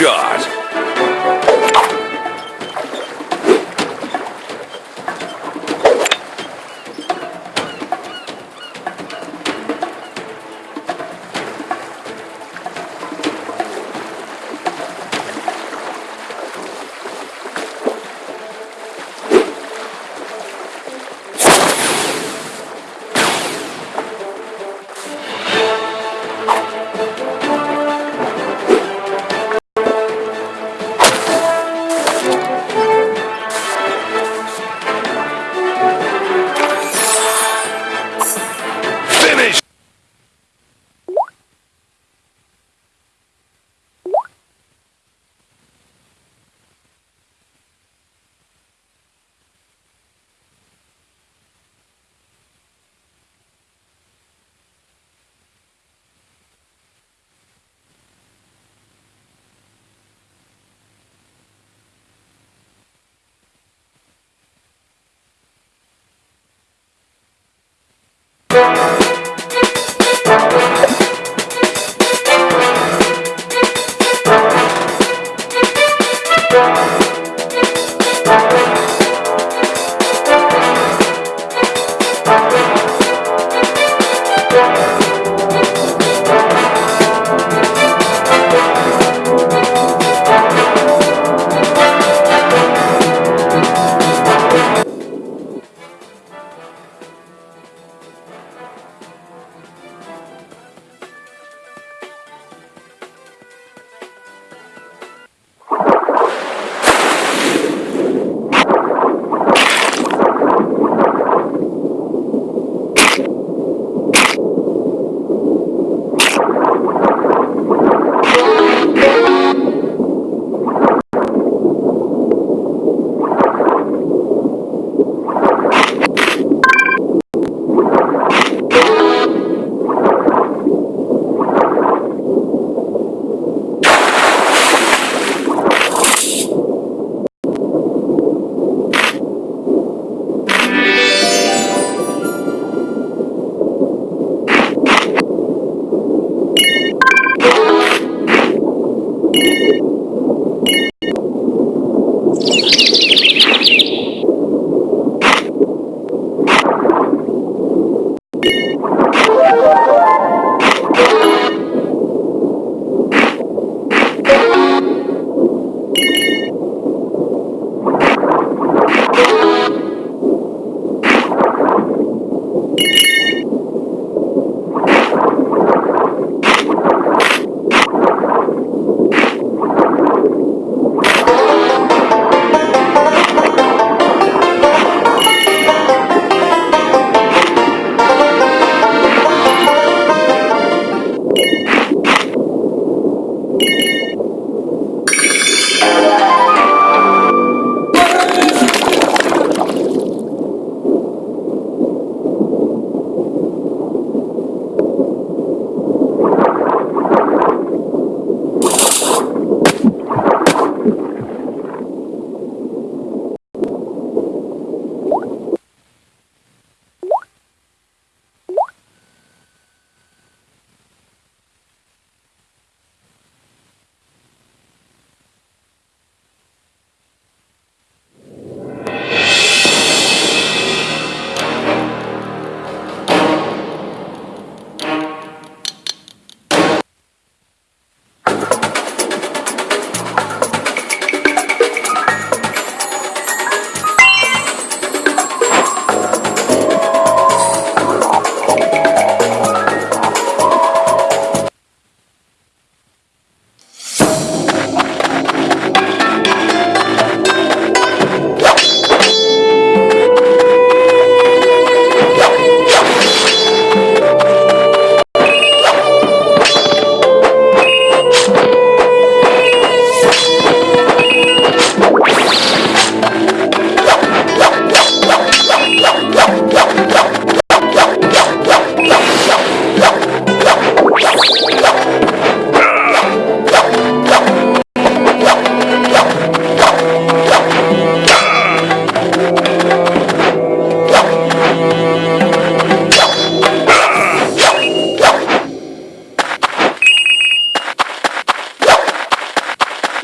Headshot.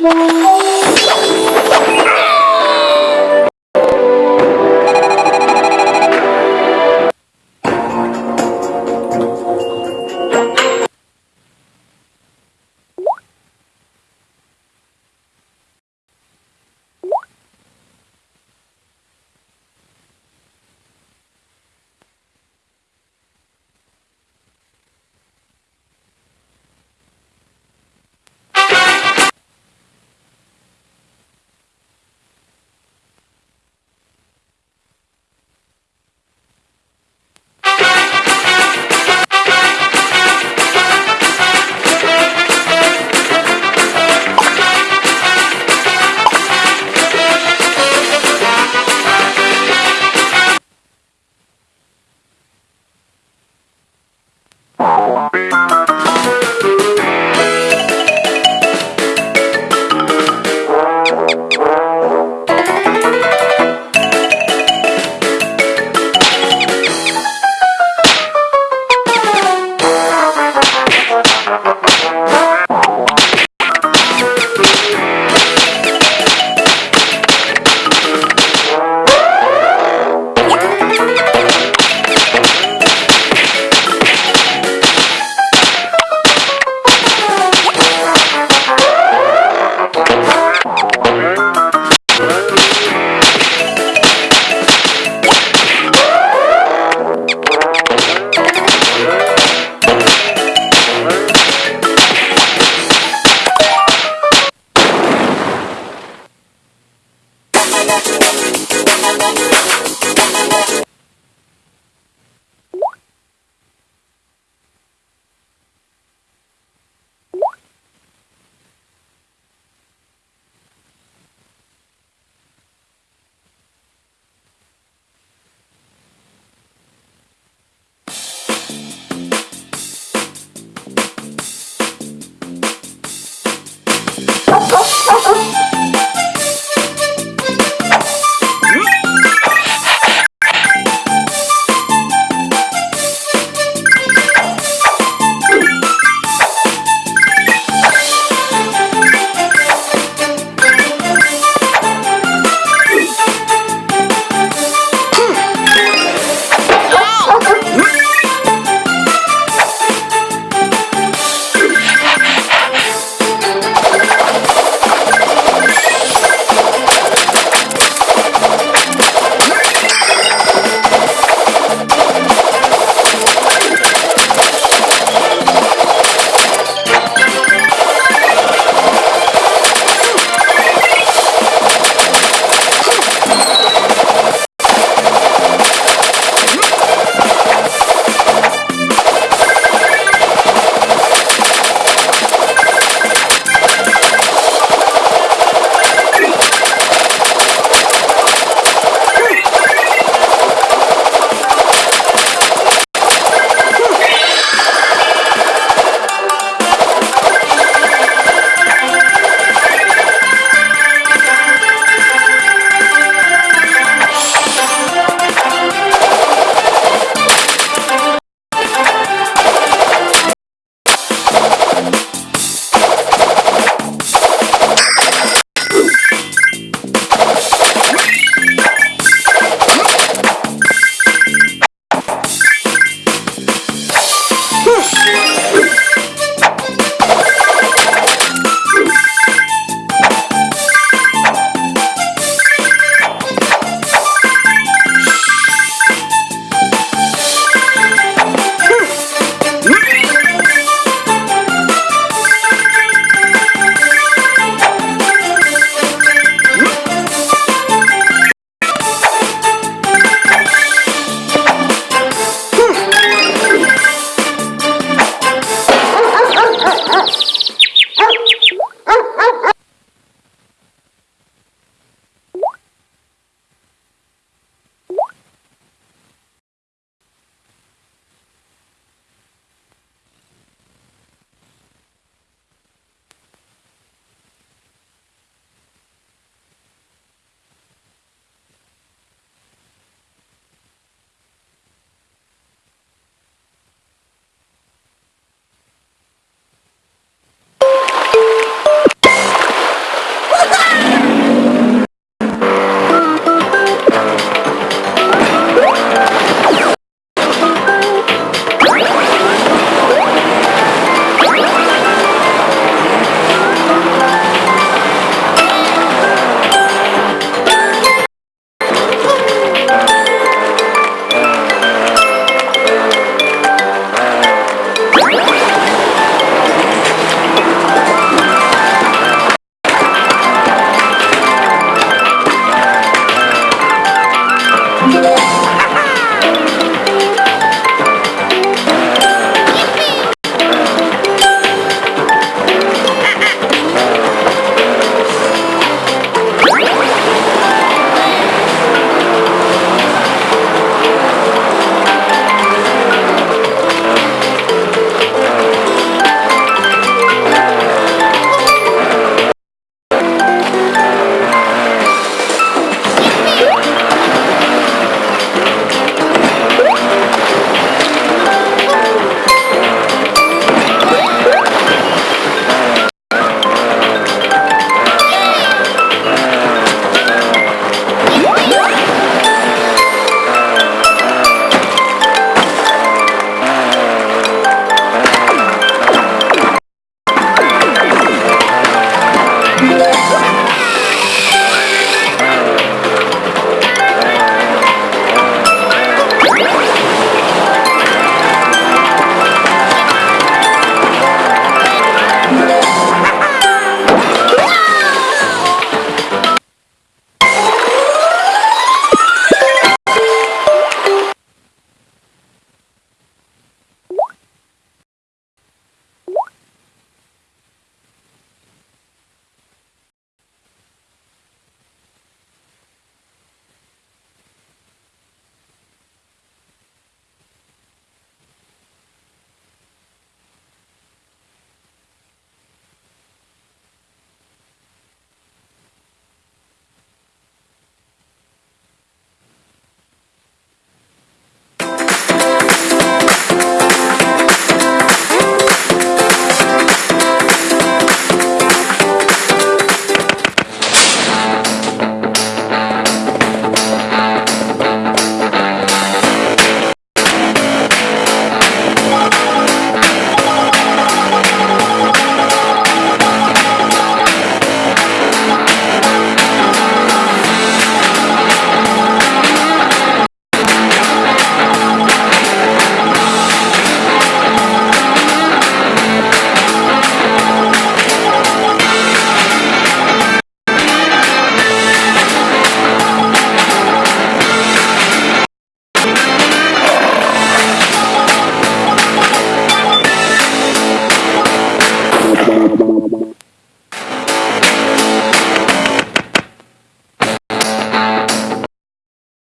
Bye.